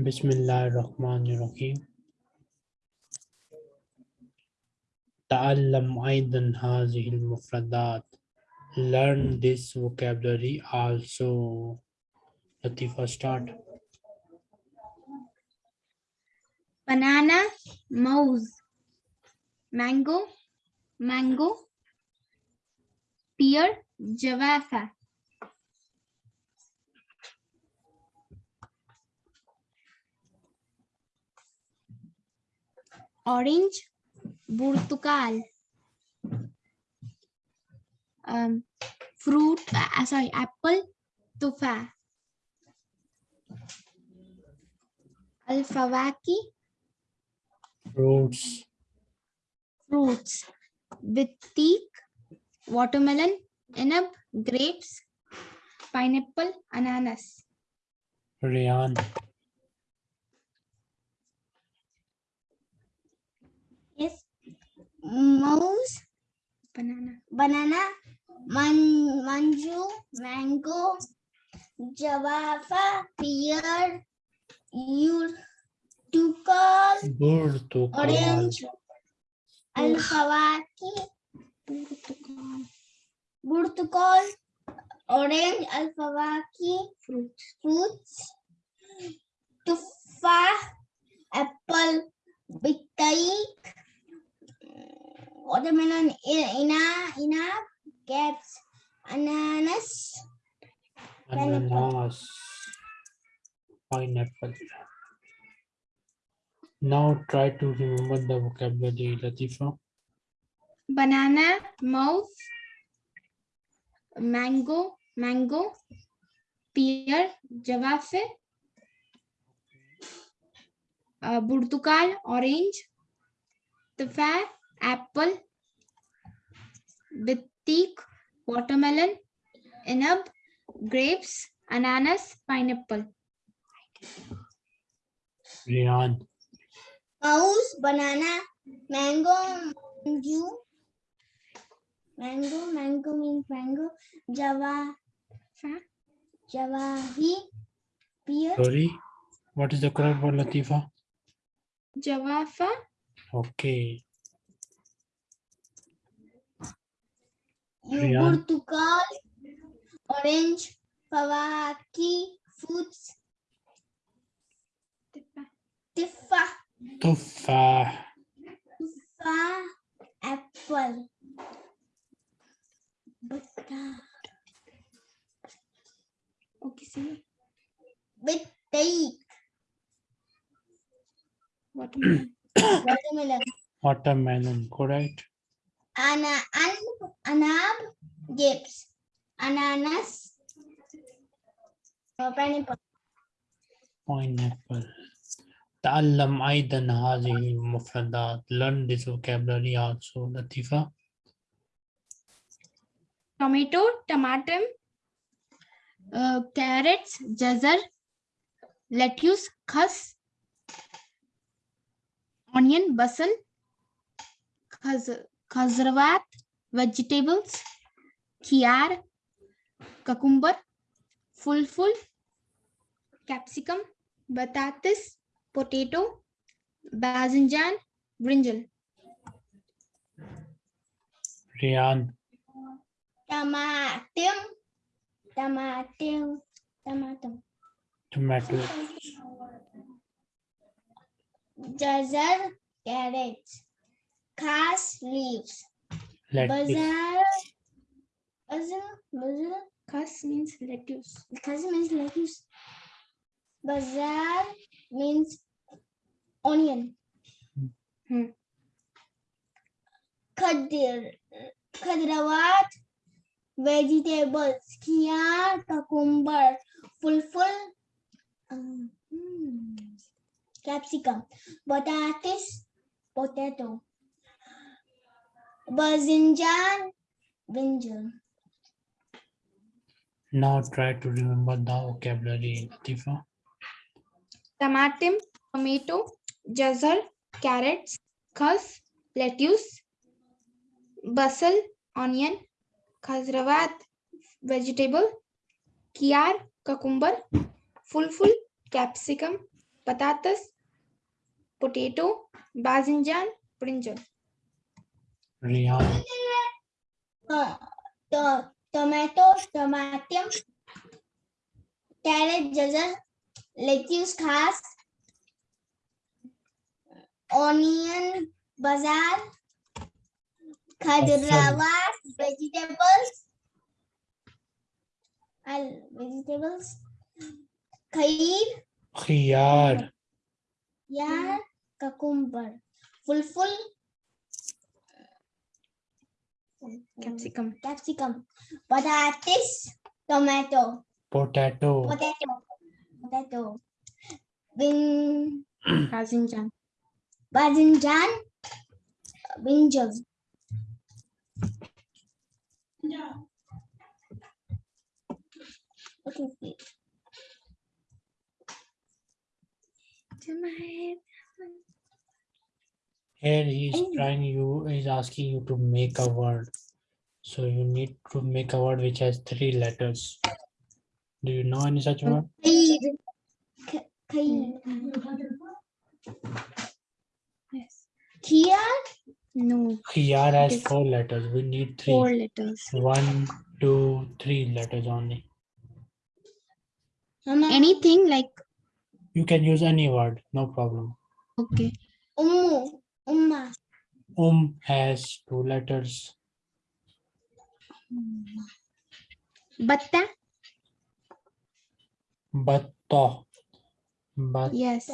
بسم الله الرحمن الرحيم تعلم أيضا هذه المفردات learn this vocabulary also Latifa start banana mouse mango mango pear javafa Orange burtukal um, fruit uh, sorry apple tufa alfawaki fruits. fruits bitik watermelon inab grapes pineapple ananas. Riyan Yes. Mouse, banana banana, man, manju, mango, javafa, pear, your urtukal, Burtukal orange, al alfawaki, burtukal, orange, al alfawaki, fruits fruits, tuffah, apple, bitaik, watermelon, i- ina, ina, grapes, ananas, ananas. Pineapple. Now try to remember the vocabulary Latifa. Banana mouse mango mango pear javafe uh, burtukal orange tufa apple bitik watermelon inab grapes ananas pineapple. Riyan mouse, banana, mango, manju, mango, mango means mango, java, Fa- javahi, pear, sorry what is the correct word Latifa? Javafa. Okay burtukal, orange, fawaki, fruits, tiffah, tufah tuffah, apple, bata, okay see bittaik, watermelon watermelon, watermelon correct ana, an, anab, grapes, ananas, uh, pineapple. pineapple تعلم أيضا هذه المفردات learn this vocabulary also Latifa tomato, tomatum, uh, carrots, jazar, lettuce, khas, onion, basal, khaz, khazrawat, vegetables, khiar, cucumber, fulful, capsicum, batatis, potato, bazinjan, brinjal. Riyan Tomatum, tomatum, tomatum. tomato Jazar, carrots. Khas, leaves. lettuce Bazaar, bazaar, bazaar. Khas means lettuce. Khas means lettuce. Bazaar means onion. Hmm. Khadir, khadrawat, vegetables. Khiyar, cucumber. Fulful, um, hmm, capsicum. potatoes, potato. Bazinjan, brinjal. now try to remember the vocabulary Latifa tomatum, tomato, jazar, carrots, khas, lettuce, basil, onion, khazrawat, vegetable, kiar, cucumber, fulful, capsicum, patatas, potato, bazinjan, brinjal. Rihan, uh, to- tomato, tomatum, carrot, jazar, lettuce, khas, onion, bazaar, khadrawat, vegetables, al vegetables, khair, Khiyar, yar, cucumber, fulful, Mm-hmm. Capsicum. capsicum, potatoes, tomato, potato, potato, potato, bin, Bazinjan. bazinjan, brinjal. What is it? Here he is Oh. trying you, is asking you to make a word. So you need to make a word which has three letters. Do you know any such word? Khair. K- Khair. Yes. Khiyar, No. Khiyar has Yes. four letters. We need three. Four three. letters. One, two, three letters only. Anything like You can use any word, no problem. okay. Ummu, umma, Um has two letters. Batta. Batta. Batta. Yes.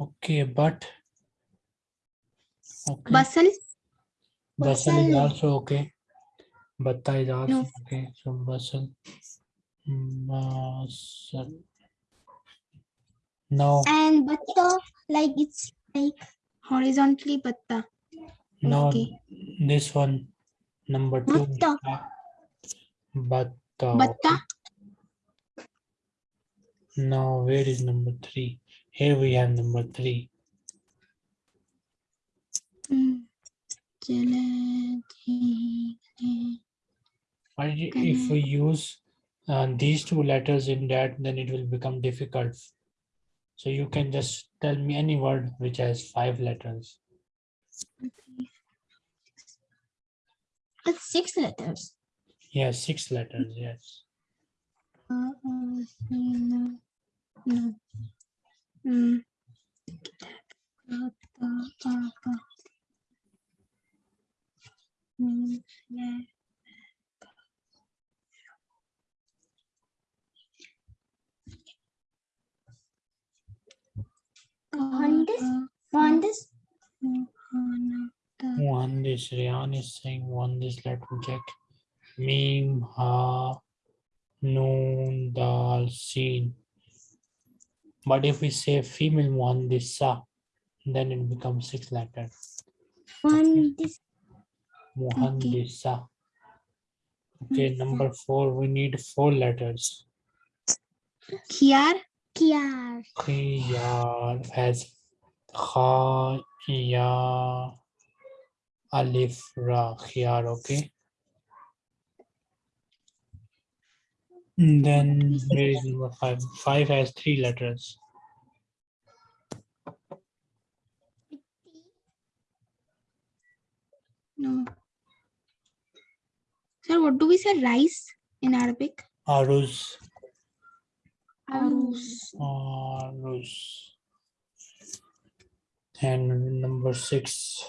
Okay, but. Okay. Basal. Basal is also okay. Batta is also No. okay. So basal. Basal. No, and batta, like it's like Horizontally batta. no, Okay. this one, number two. Batta. Batta. Batta. No, where is number three? Here we have number three. Mm. But if we use uh, these two letters in that, then it will become difficult. So you can just tell me any word which has five letters. it's six letters. Yes, six letters, yes. Uh, uh, no. No. Mm. Mm, yeah. Muhandis? Muhandis, Muhanada. One this Rian is saying one this let me check. Meme ha noon dal seen. But if we say female muhandisa, then it becomes six letters. muhandis, Muhandisa. Okay, number four, we need four letters. Khiyar. Kiyar, Khiyar has kha, ya, alif, ra, khiyar, okay? And Then where is number five? Five has three letters. No. Sir, what do we say? Rice in Arabic? Aruz, Aruz. aruz. And number six,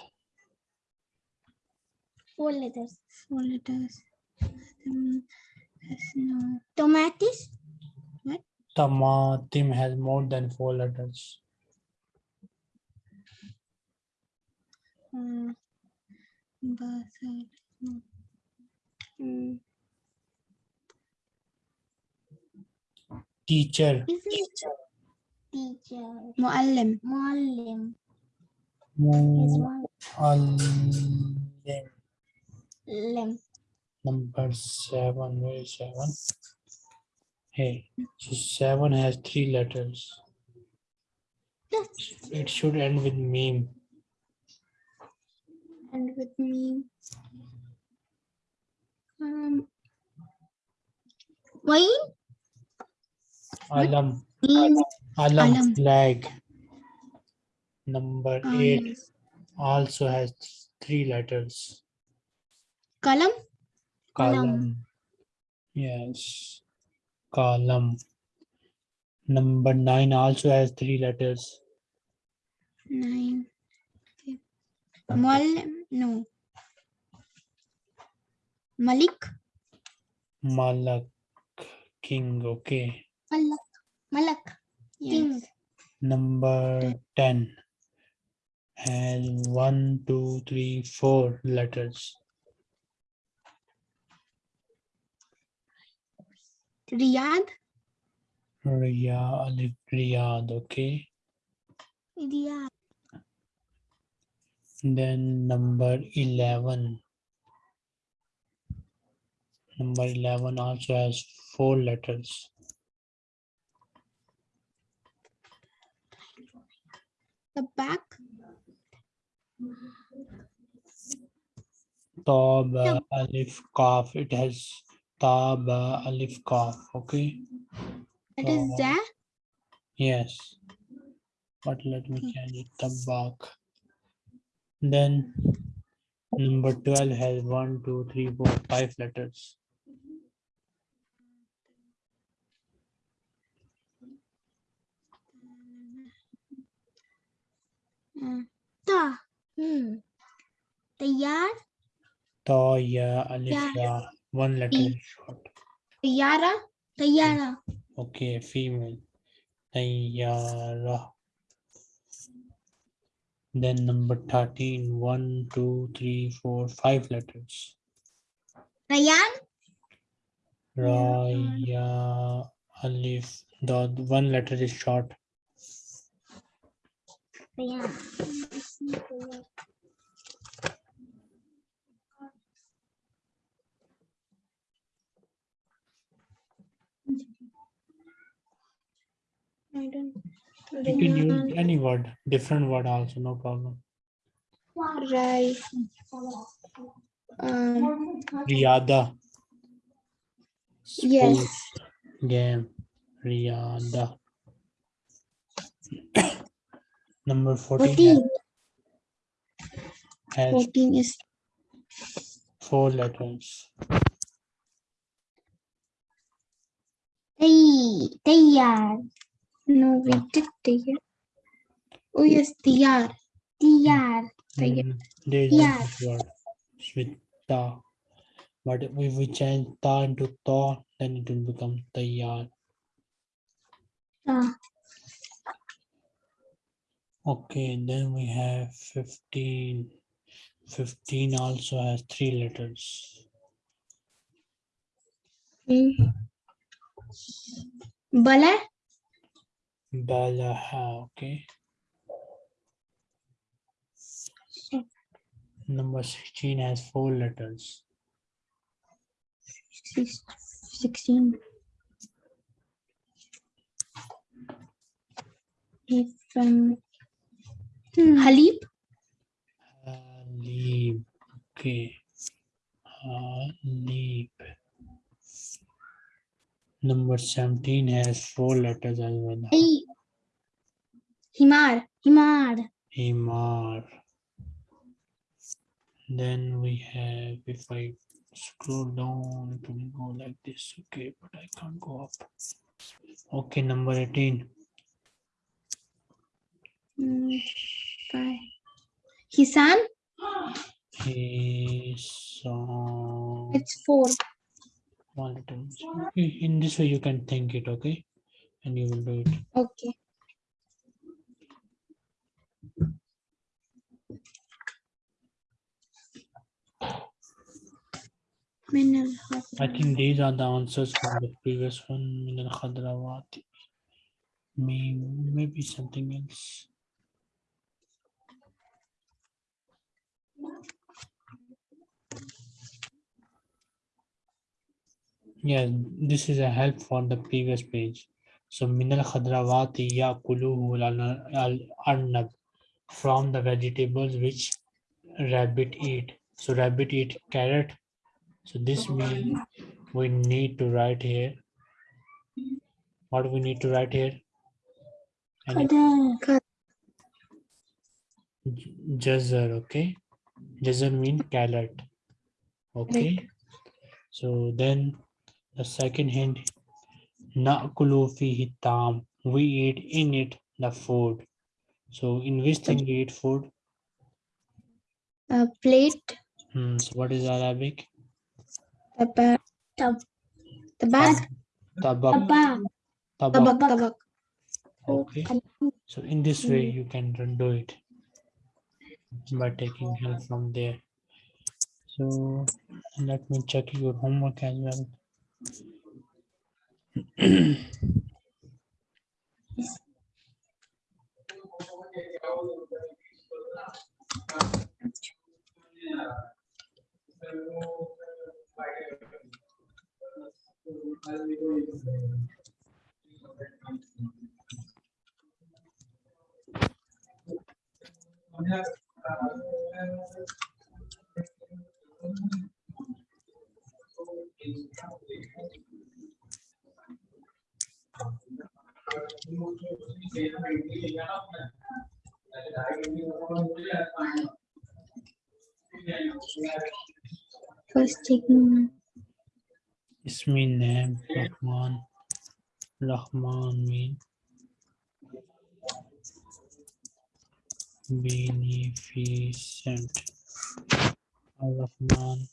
four letters. Four letters. Um, yes, no. Tomatoes, tamatim has more than four letters. Uh, basal. Mm, Teacher, is it teacher, Muallim. muallim, is muallim. muallim, Number seven, where is seven? Hey, so seven has three letters. Yes. It should end with meme. And with me. Um, wine, Alam. Alam, Alam. flag. Number Ah, eight also has three letters. Kalam. Column. Yes. Column. Number nine also has three letters. Nine. Okay. Mal. No. Malik. Malak. King. Okay. Malak. Malak. King. Yes. Number 10 has one, two, three, four letters. Riyadh. Riya, Alif, Riyad. Okay. Riyadh. Then number 11. Number 11 also has four letters. The back. Taba, Alif, Kaf. It has Taba, Alif, Kaf. Okay. That is Oh. the. Yes. But let me Okay. change it tabak. Then number 12 has one, two, three, four, five letters. Ta. Hmm. Tayyar. Ta, ya, alif, Ya. ya. One letter is short. Tayyara. Tayyara. Okay, female. Tayyara. Then number 13, one, two, three, four, five letters. Rayan. Raya, alif, the one letter is short. I don't. You can use any word, different word also, no problem. Right. Um, Riyada. yes. Game. Riyada. Number 14 Fourteen. has 14 is four letters. Tay. Tayyar. no we did Tayyar. Oh yes. Tayyar. Mm, There is Yeah. one such word it's with ta. But if we change ta into ta, then it will become tayyar. Ta. Okay, then we have 15. 15 also has three letters. Mm. Bala. Balaha, okay. Number 16 has four letters. 16. If um, Hmm. Halib. Halib, okay. Halib. Number 17 has four letters as well. Tay. Himar. Himar. Himar. Then we have, if I scroll down, it will go like this. Okay, but I can't go up. Okay, number 18. Mm, Five. Hisan? Hisan. It's four. One, two, three. In this way, you can think it, okay? And you will do it. Okay. I think these are the answers from the previous one. Maybe something else. Yes, this is a help for the previous page. So minal khadrawati yakuluhu al arnab from the vegetables which rabbit eat. So rabbit eat carrot. So this means we need to write here. What we need to write here? And it- Qadar. J- Jazar, okay? Jazar mean carrot. Okay. So then the second hint, Na'kulu fihi tam. We eat in it the food. So in which thing we eat food? A plate. Hmm, so what is Arabic? Tabak. Tab- Tabak. Tabak. Tabak. Tabak. Tabak. Tabak. Okay. So in this way you can do it by taking help from there. So let me check your homework as well. Yes. Uh. First taking Ismi name Rahman. Rahman mean beneficent. Rahman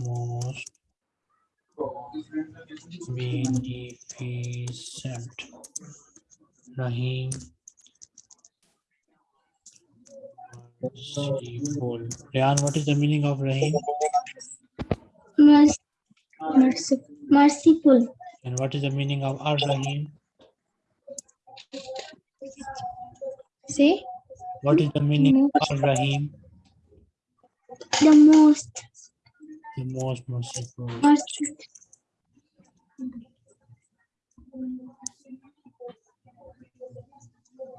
most beneficent. Rahim merciful. Ryan, what is the meaning of Rahim? Merciful. And what is the meaning of Ar Rahim? Say What is the meaning of Ar Rahim? The most The most merciful. merciful.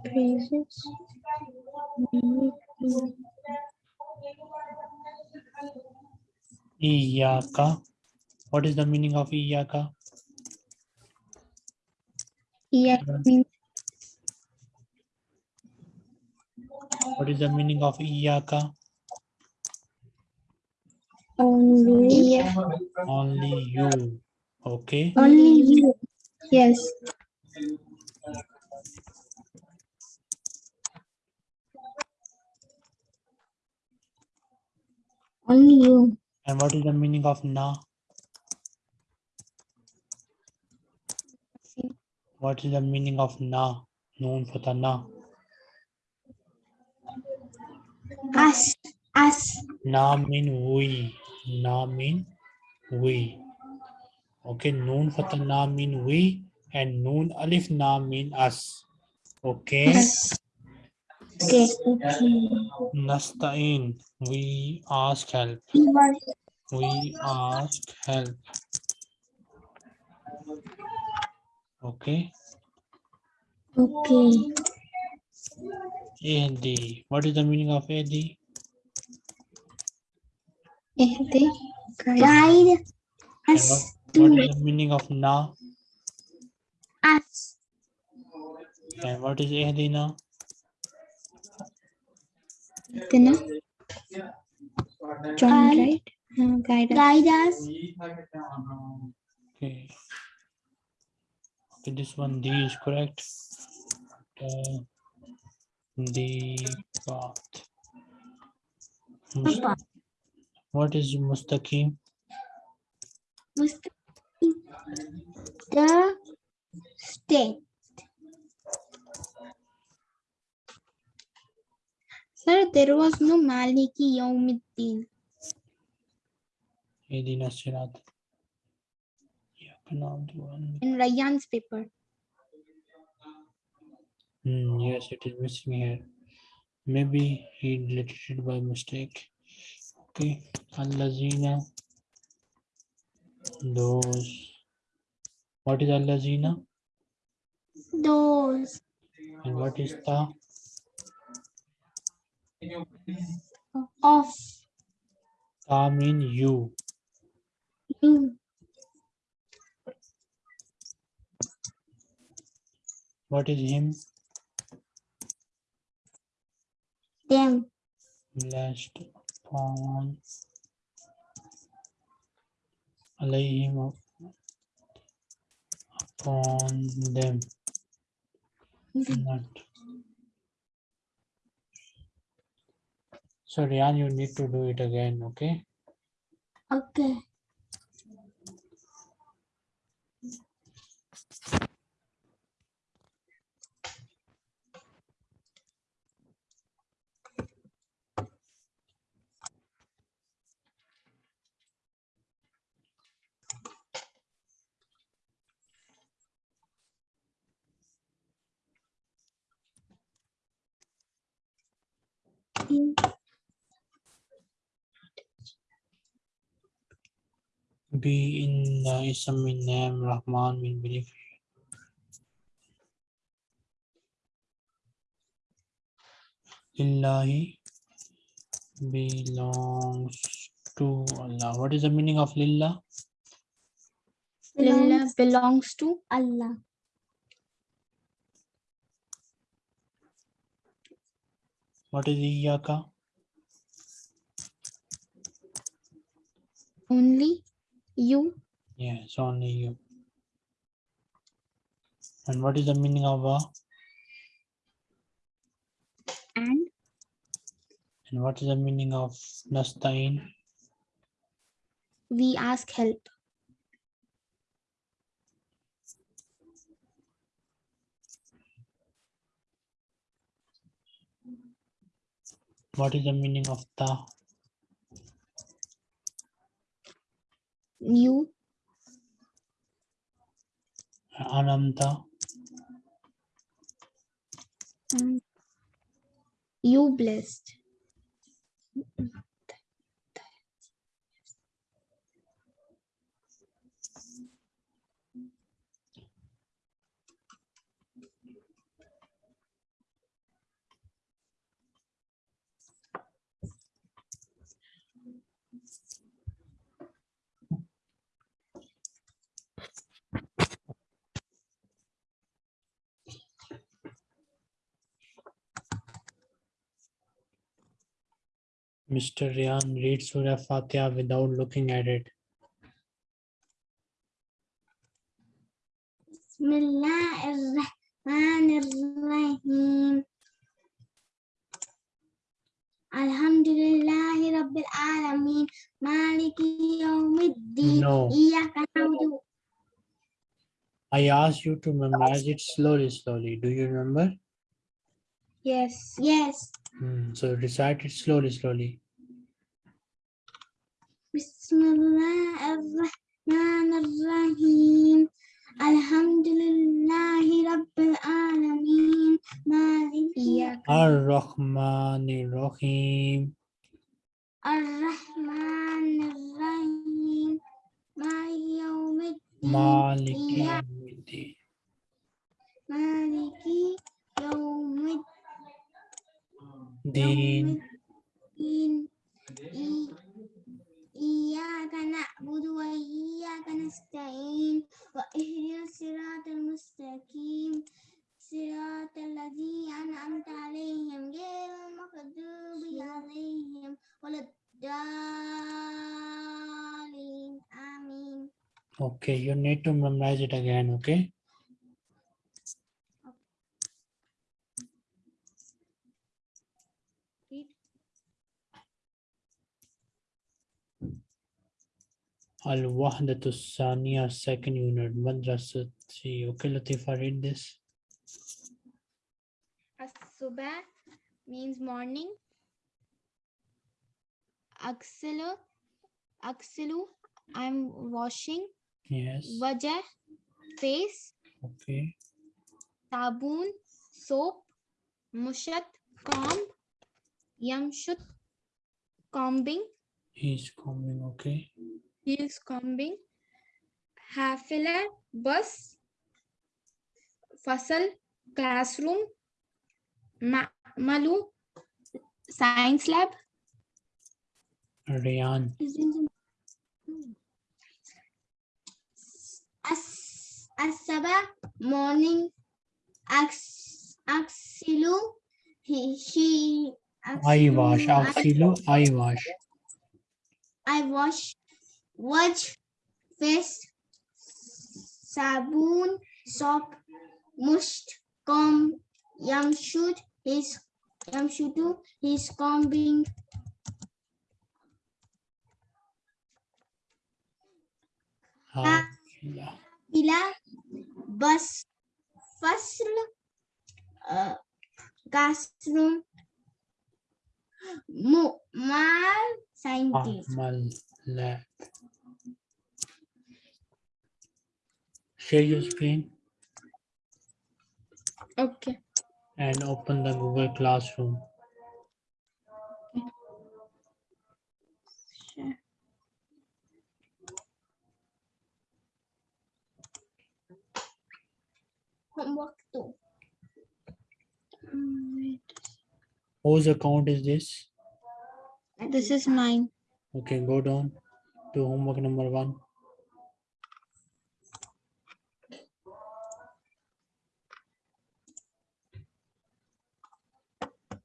praises. Iyaka. What is the meaning of Iyaka? Yeah, means What is the meaning of Iyaka? Only. Yeah. Only you. Okay. Only you. Yes. Only you. And what is the meaning of Na? What is the meaning of Na? Noon for the Na. Us. Us. Na mean we. Na mean we. Okay, noon for na mean we and noon alif na mean us. Okay. Okay. Nasta'in. We ask help. We We ask help. Okay. okay. AD. What is the meaning of AD? Ehde. Guide. Guide And us what, to what is the meaning of Na? us. And what is Ehdina? Then John Guide. right? Uh, guide us. Guide us. Okay. Okay, this one D is correct. Uh, the path. Mus- Papa. What is mustaqim? Mustaqim. The state. Sir, there was no Maliki Yawmiddin. Ehdina sirat. In Rayyan's paper. Hmm, yes, it is missing here. Maybe he deleted it by mistake. Okay. Allazina. Those. What is Allazina? Those. And what is Ta? Of Ta mean you. you. What is him? them, Blessed upon alayhim upon them. Not. So Rian, you need to do it again, okay? okay, Be in the ism min name Rahman min belief. Lillahi belongs to Allah. What is the meaning of Lillah? Lillah belongs belongs to Allah, What is Iyaka? only you. Yes, only you. And what is the meaning of Wa? And And what is the meaning of Nasta'in? we ask help. What is the meaning of Ta? You Anamta? and you blessed. Mr. Ryan read Surah Fatiha without looking at it. Rabbil Alameen. Maliki Yawmiddin. No. I asked you to memorize it slowly, slowly. Do you remember? Yes. Yes. Hmm. so recite it slowly, slowly. بسم الله الرحمن الرحيم. الحمد لله رب العالمين. مالك Ar-Rahman Rahim. الرحمن الرحيم. مالك يوم الدين. Malik إياك Yawmiddin. مالك يوم. الدين. إياك نعبد وإياك نستعين واهدنا الصراط المستقيم صراط الذين أنعمت عليهم غير المغضوب عليهم ولا الضالين آمين Okay, you need to memorize it again, okay? Al-Wahdatu Saniya, second unit, Madrasati. Okay, Latifa, read this. As-subah means morning. Aksilu, aksilu, I'm washing. Yes, Wajah, face. okay. Sabun, soap. Mushat, comb. Yamshut, combing. He's coming, okay. He is combing. Hafila, bus. Fasal, classroom. Ma Malu, science lab. Riyan, As Asaba morning Ax, Axilu. He, she. I wash. Axilu, I wash. I wash. Watch fish sabun shop must come. Yam should his yam should do his combing. Hila bus fasl uh, gastrum mu mal scientist. Ah, lab. Share your screen Okay. and open the Google Classroom. Sure. homework two. Whose account is this? This is mine. Okay, go down to homework number one.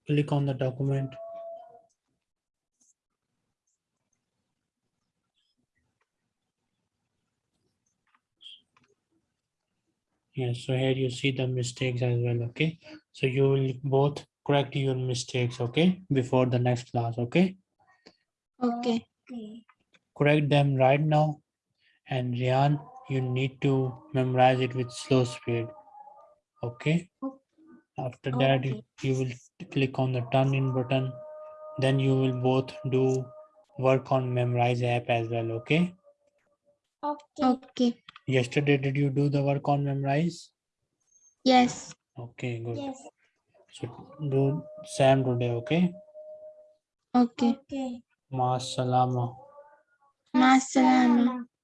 Click on the document. Yes, so here you see the mistakes as well, okay? So you will both correct your mistakes, okay? Before the next class, okay? Okay. okay correct them right now. And Rian, you need to memorize it with slow speed. Okay. After that, you- you will click on the turn in button. Then you will both do work on memorize app as well. Okay. okay Okay. Yesterday, did you do the work on memorize? Yes. Okay, good. yes So do Sam today. Okay. Okay. okay Ma salama. Ma salama. Salama.